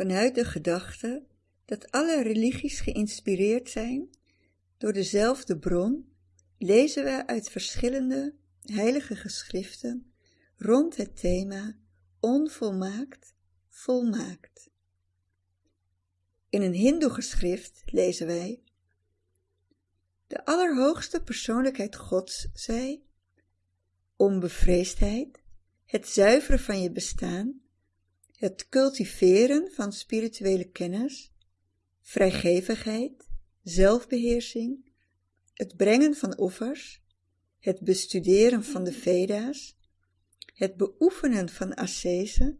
Vanuit de gedachte dat alle religies geïnspireerd zijn door dezelfde bron, lezen we uit verschillende heilige geschriften rond het thema onvolmaakt, volmaakt. In een hindoe-geschrift lezen wij De allerhoogste persoonlijkheid Gods zei onbevreesdheid, het zuiveren van je bestaan, het cultiveren van spirituele kennis, vrijgevigheid, zelfbeheersing, het brengen van offers, het bestuderen van de Veda's, het beoefenen van ascese,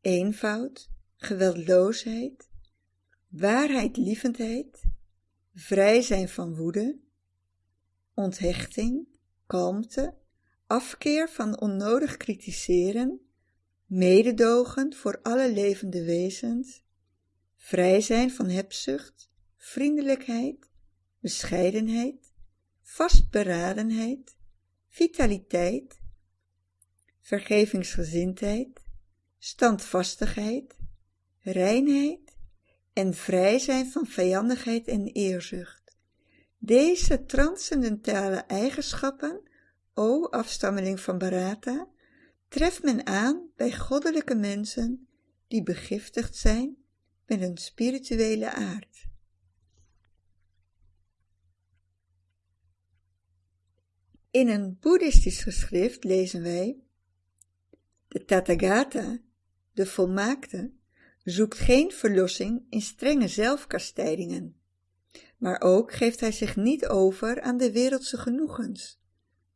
eenvoud, geweldloosheid, waarheidlievendheid, vrij zijn van woede, onthechting, kalmte, afkeer van onnodig kritiseren, mededogen voor alle levende wezens, vrij zijn van hebzucht, vriendelijkheid, bescheidenheid, vastberadenheid, vitaliteit, vergevingsgezindheid, standvastigheid, reinheid en vrij zijn van vijandigheid en eerzucht. Deze transcendentale eigenschappen, o afstammeling van Barata, treft men aan bij goddelijke mensen die begiftigd zijn met een spirituele aard. In een boeddhistisch geschrift lezen wij De Tathagata, de volmaakte, zoekt geen verlossing in strenge zelfkastijdingen, maar ook geeft hij zich niet over aan de wereldse genoegens,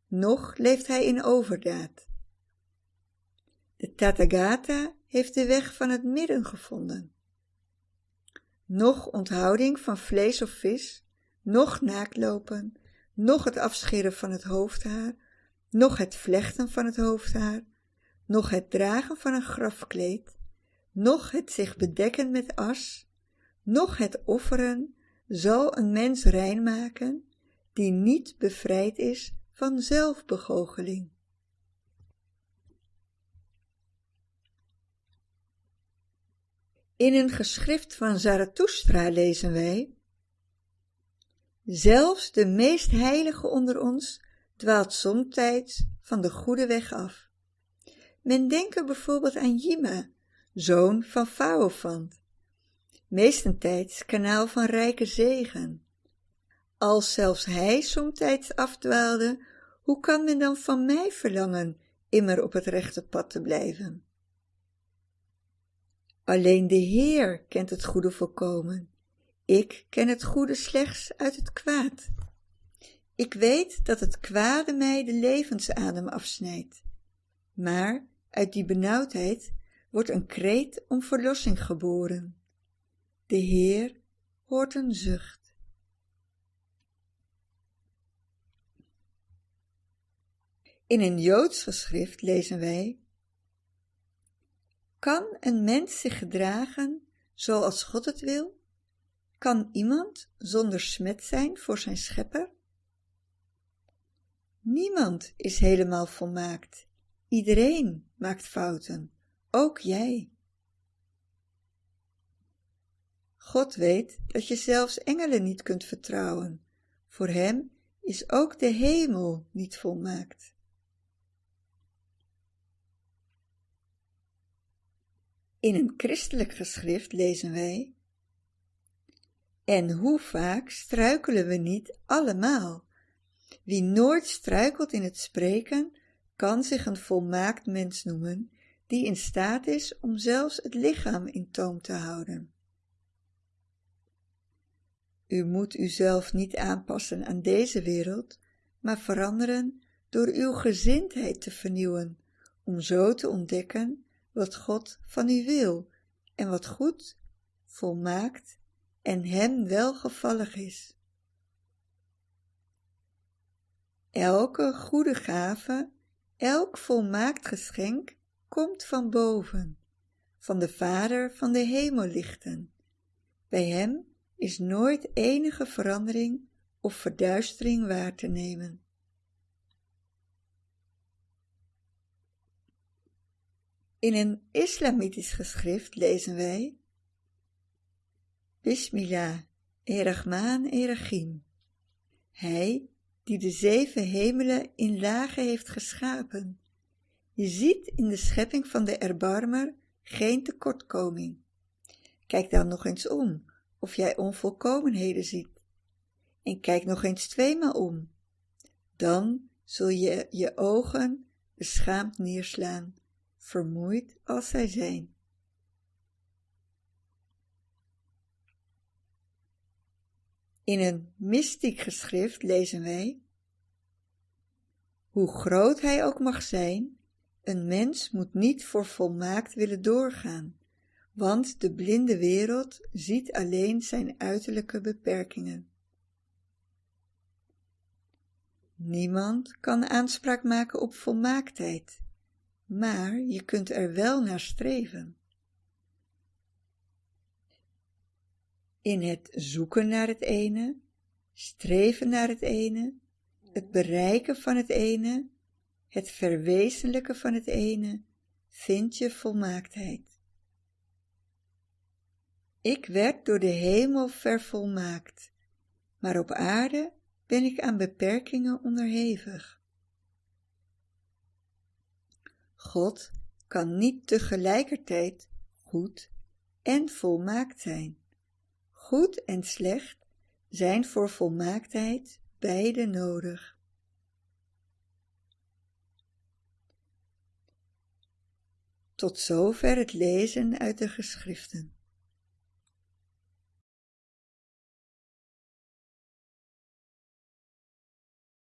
noch leeft hij in overdaad. De Tathagata heeft de weg van het midden gevonden. Nog onthouding van vlees of vis, nog naaktlopen, nog het afscheren van het hoofdhaar, nog het vlechten van het hoofdhaar, nog het dragen van een grafkleed, nog het zich bedekken met as, nog het offeren zal een mens rein maken die niet bevrijd is van zelfbegoocheling. In een geschrift van Zarathustra lezen wij Zelfs de meest heilige onder ons dwaalt somtijds van de goede weg af. Men denke bijvoorbeeld aan Jima, zoon van Faofant, meestentijds kanaal van rijke zegen. Als zelfs hij somtijds afdwaalde, hoe kan men dan van mij verlangen immer op het rechte pad te blijven? Alleen de Heer kent het goede volkomen. Ik ken het goede slechts uit het kwaad. Ik weet dat het kwade mij de levensadem afsnijdt. Maar uit die benauwdheid wordt een kreet om verlossing geboren. De Heer hoort een zucht. In een Joods geschrift lezen wij kan een mens zich gedragen zoals God het wil? Kan iemand zonder smet zijn voor zijn schepper? Niemand is helemaal volmaakt. Iedereen maakt fouten, ook jij. God weet dat je zelfs engelen niet kunt vertrouwen. Voor hem is ook de hemel niet volmaakt. In een christelijk geschrift lezen wij En hoe vaak struikelen we niet allemaal? Wie nooit struikelt in het spreken, kan zich een volmaakt mens noemen, die in staat is om zelfs het lichaam in toom te houden. U moet uzelf niet aanpassen aan deze wereld, maar veranderen door uw gezindheid te vernieuwen, om zo te ontdekken wat God van u wil en wat goed, volmaakt en hem welgevallig is. Elke goede gave, elk volmaakt geschenk komt van boven, van de Vader van de hemellichten. Bij hem is nooit enige verandering of verduistering waar te nemen. In een islamitisch geschrift lezen wij Bismillah, Erachmaan, Erachim. Hij die de zeven hemelen in lagen heeft geschapen. Je ziet in de schepping van de erbarmer geen tekortkoming. Kijk dan nog eens om, of jij onvolkomenheden ziet. En kijk nog eens tweemaal om. Dan zul je je ogen beschaamd neerslaan, vermoeid als zij zijn. In een mystiek geschrift lezen wij Hoe groot hij ook mag zijn, een mens moet niet voor volmaakt willen doorgaan, want de blinde wereld ziet alleen zijn uiterlijke beperkingen. Niemand kan aanspraak maken op volmaaktheid, maar je kunt er wel naar streven. In het zoeken naar het ene, streven naar het ene, het bereiken van het ene, het verwezenlijken van het ene, vind je volmaaktheid. Ik werd door de hemel vervolmaakt, maar op aarde ben ik aan beperkingen onderhevig. God kan niet tegelijkertijd goed en volmaakt zijn. Goed en slecht zijn voor volmaaktheid beide nodig. Tot zover het lezen uit de geschriften.